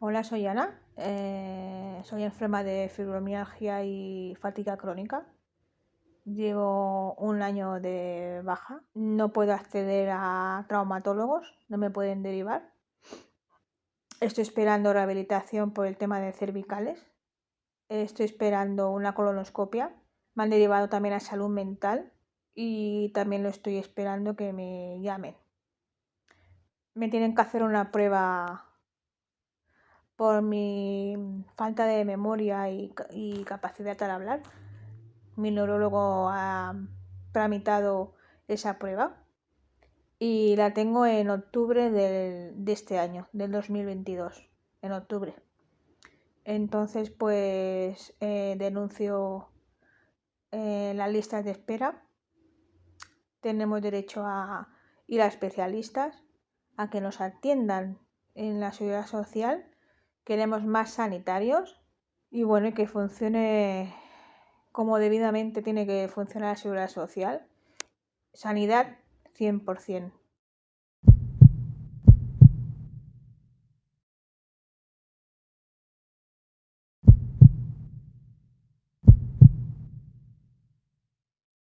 Hola, soy Ana. Eh, soy enferma de fibromialgia y fatiga crónica. Llevo un año de baja. No puedo acceder a traumatólogos, no me pueden derivar. Estoy esperando rehabilitación por el tema de cervicales. Estoy esperando una colonoscopia. Me han derivado también a salud mental y también lo estoy esperando que me llamen. Me tienen que hacer una prueba por mi falta de memoria y, capacidad al hablar. Mi neurólogo ha tramitado esa prueba y la tengo en octubre de este año, del 2022, en octubre. Entonces, pues eh, denuncio eh, las listas de espera. Tenemos derecho a ir a especialistas, a que nos atiendan en la seguridad social queremos más sanitarios y bueno, que funcione como debidamente tiene que funcionar la seguridad social. Sanidad 100%.